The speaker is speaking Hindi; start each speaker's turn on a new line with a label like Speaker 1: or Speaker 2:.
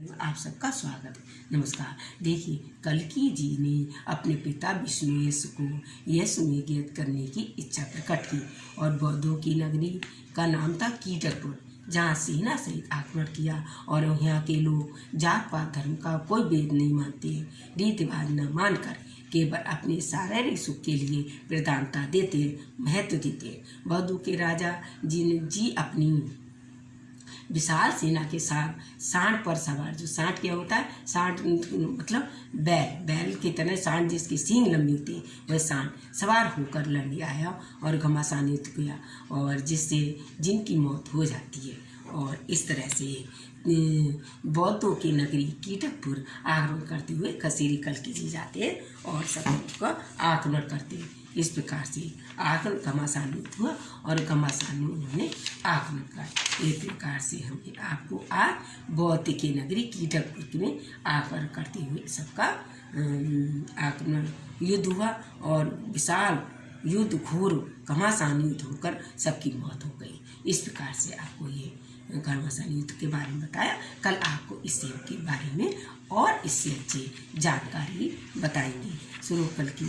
Speaker 1: आप सबका स्वागत है। नमस्कार। देखिए कलकी जी ने अपने पिता विष्णु यश को यश में ज्ञात करने की इच्छा प्रकट की और बौद्धों की नगरी का नाम था कीटकपुर जहाँ सेना सहित आक्रमण किया और यहाँ के लोग जात पात धर्म का कोई भेद नहीं मानते रीति रिवाज न मानकर केवल अपने शारीरिक सुख के लिए प्रधानता देते, महत्व देते। बौद्धों के राजा जी ने जी अपनी विशाल सेना के साथ सांड पर सवार, जो सांड क्या होता है? सांड मतलब बैल बैल की तरह सांड जिसकी सींग लंबी होती है, वह सांड सवार होकर लड़ आया और घमासान युद्ध किया और जिससे जिनकी मौत हो जाती है। और इस तरह से बौद्धों की नगरी कीटकपुर आक्रमण करते हुए कसीरी कल की जाते हैं और सब का आक्रमण करते हैं। इस प्रकार से आक्रमण, घमासान युद्ध हुआ और घमासान में उन्होंने आक्रमण कर इस प्रकार से हम आपको आज बौद्ध की नगरी कीटकपुर में आकर करते हुए सबका आक्रमण युद्ध हुआ और विशाल युद्ध घोर घमासान युद्ध होकर सबकी मौत हो गई। इस प्रकार से आपको ये घमासान युद्ध के बारे में बताया। कल आपको इस सेव के बारे में और इससे अच्छी जानकारी बताएँगे। शुरू कल की